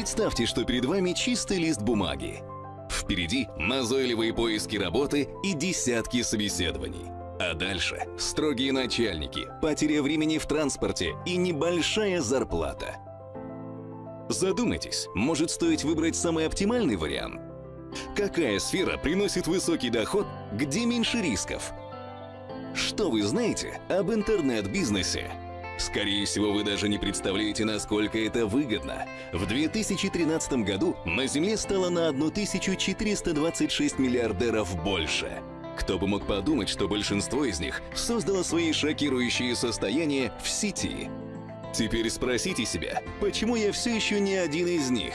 Представьте, что перед вами чистый лист бумаги. Впереди назойливые поиски работы и десятки собеседований. А дальше строгие начальники, потеря времени в транспорте и небольшая зарплата. Задумайтесь, может стоит выбрать самый оптимальный вариант? Какая сфера приносит высокий доход, где меньше рисков? Что вы знаете об интернет-бизнесе? Скорее всего, вы даже не представляете, насколько это выгодно. В 2013 году на Земле стало на 1426 миллиардеров больше. Кто бы мог подумать, что большинство из них создало свои шокирующие состояния в сети. Теперь спросите себя, почему я все еще не один из них?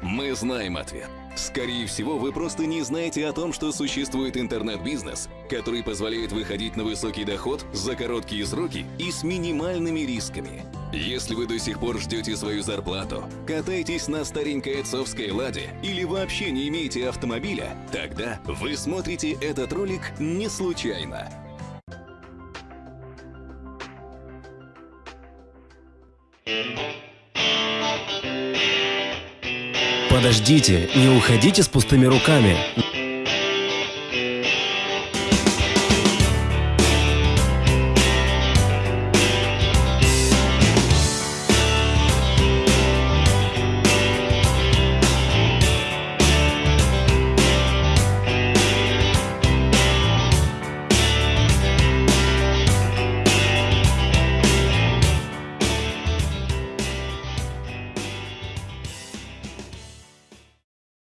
Мы знаем ответ. Скорее всего, вы просто не знаете о том, что существует интернет-бизнес, который позволяет выходить на высокий доход за короткие сроки и с минимальными рисками. Если вы до сих пор ждете свою зарплату, катаетесь на старенькой отцовской «Ладе» или вообще не имеете автомобиля, тогда вы смотрите этот ролик не случайно. Подождите, не уходите с пустыми руками.